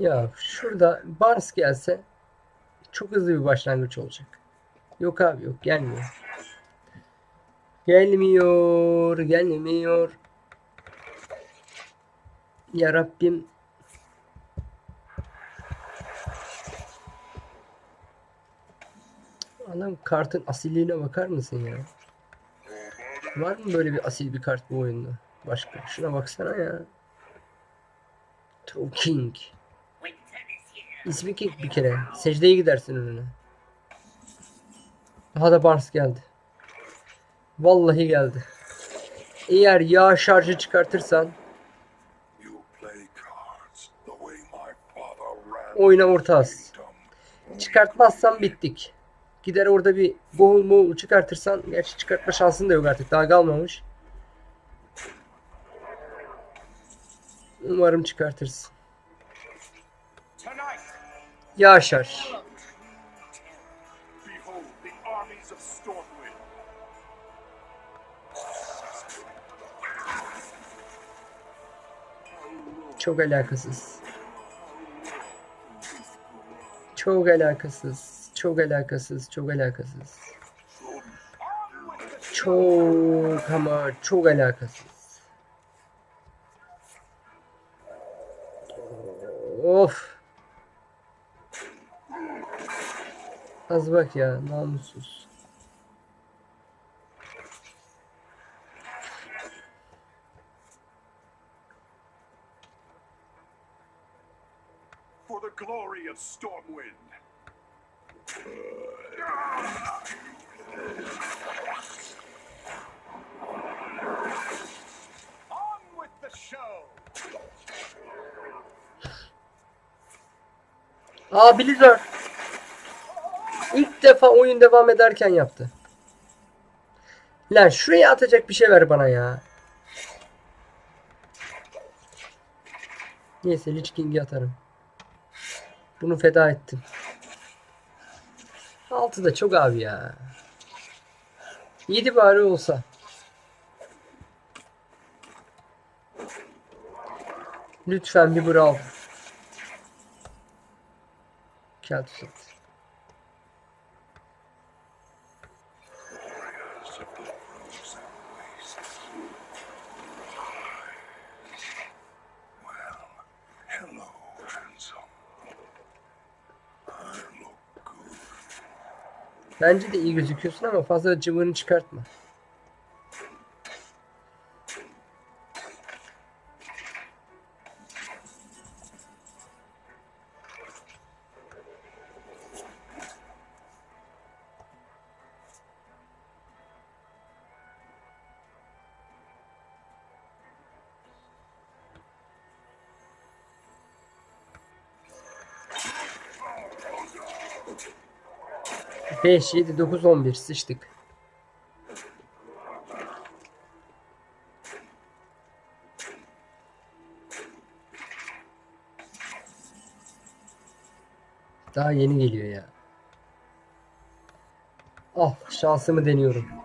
Ya şurada Barnes gelse çok hızlı bir başlangıç olacak. Yok abi yok gelmiyor. Gelmiyor, gelmiyor. Ya Rabbim. Adam kartın asilliğine bakar mısın ya? Var mı böyle bir asil bir kart bu oyunda? Başka. Şuna baksana ya. True King. İsmi King bir kere. Secdeye gidersin önüne. Daha da Barnes geldi. Vallahi geldi. Eğer yağ şarjı çıkartırsan oyuna orta az. kingdom. Çıkartmazsan bittik. Gider orada bir boğul moğul çıkartırsan gerçi çıkartma şansın da yok artık daha kalmamış. Umarım çıkartırsın. Stormwind. Çok alakasız. Çok alakasız. Çok alakasız. Çok alakasız. Çok ama çok alakasız. Of. Az bak ya namussuz. For the glory of Stormwind. On with the show. Aa Blizzard. İlk defa oyun devam ederken yaptı. Lan şuraya atacak bir şey ver bana ya. Neyse Lich King'i atarım. Bunu feda ettim. Altı da çok abi ya. 7 bari olsa. Lütfen bir brawl. Keltus at. Bence de iyi gözüküyorsun ama fazla cıvığını çıkartma. Beş, yedi, dokuz, on bir sıçtık. Daha yeni geliyor ya. Ah şansımı deniyorum.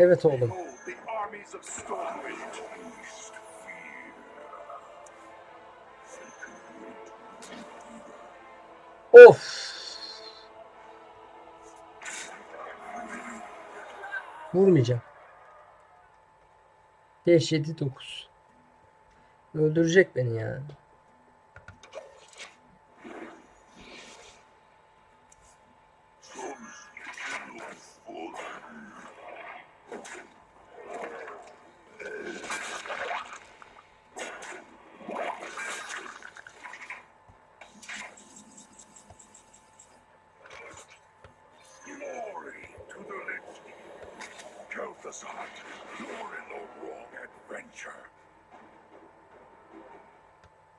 Evet oğlum. Of. Vurmayacağım. 5 7 9. Öldürecek beni ya. Glory Balthazar, you're in the wrong adventure.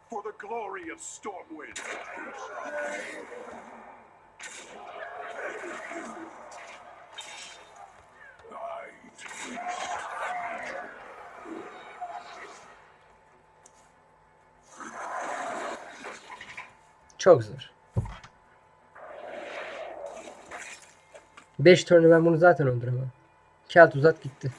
For the glory of Stormwind. Çok zor. 5 turnu ben bunu zaten öldüremem. Kelt uzat gitti.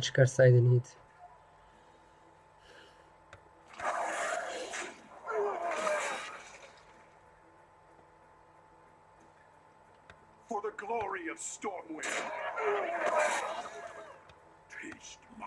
Çıkarsaydın iyiydi. For the glory of Stormwind. Taste my.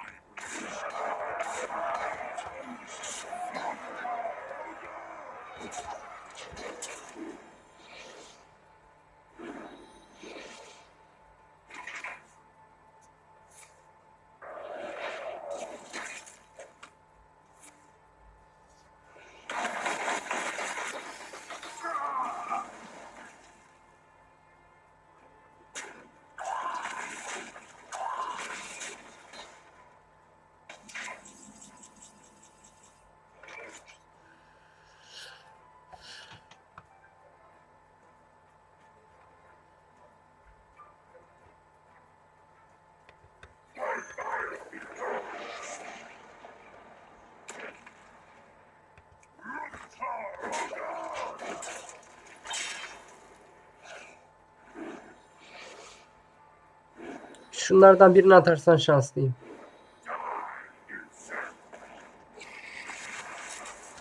Şunlardan birini atarsan şanslıyım.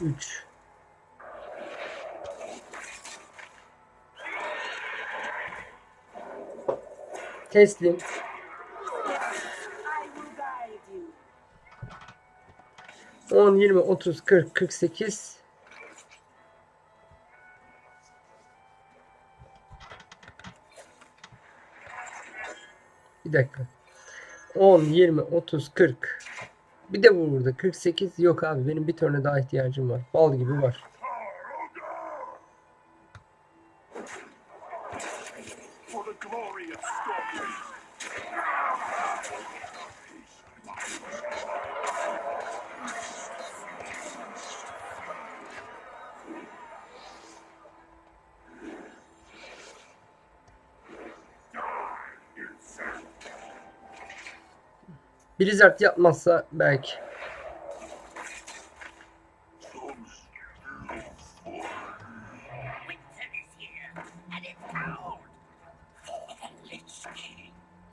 3 Teslim. I will guide you. 10, 20, Bir dakika. 10, 20, 30, 40. Bir de bu burada. 48 yok abi. Benim bir tane daha ihtiyacım var. Bal gibi var. For the glory of Stormwind. Blizzard yapmazsa belki.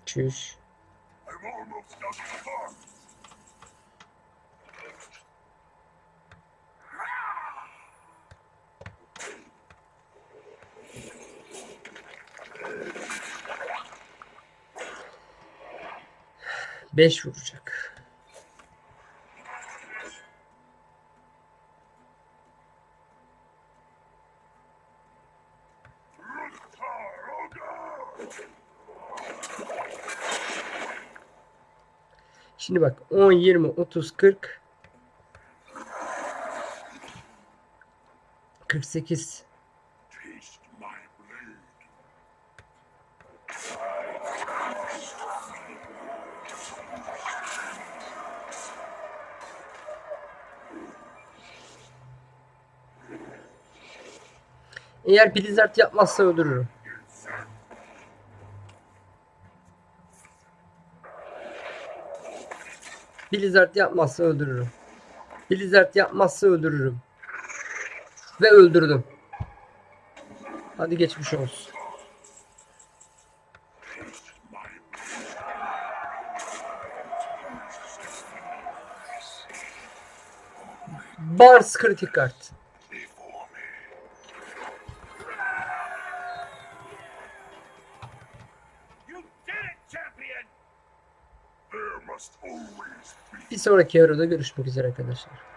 Winter 5 vuracak. Şimdi bak 10, 20, 30, 40 48 Eğer Blizzard yapmazsa öldürürüm. Blizzard yapmazsa öldürürüm. Blizzard yapmazsa öldürürüm. Ve öldürdüm. Hadi geçmiş olsun. Bars kritik kart. Bir sonraki yarıda görüşmek üzere arkadaşlar.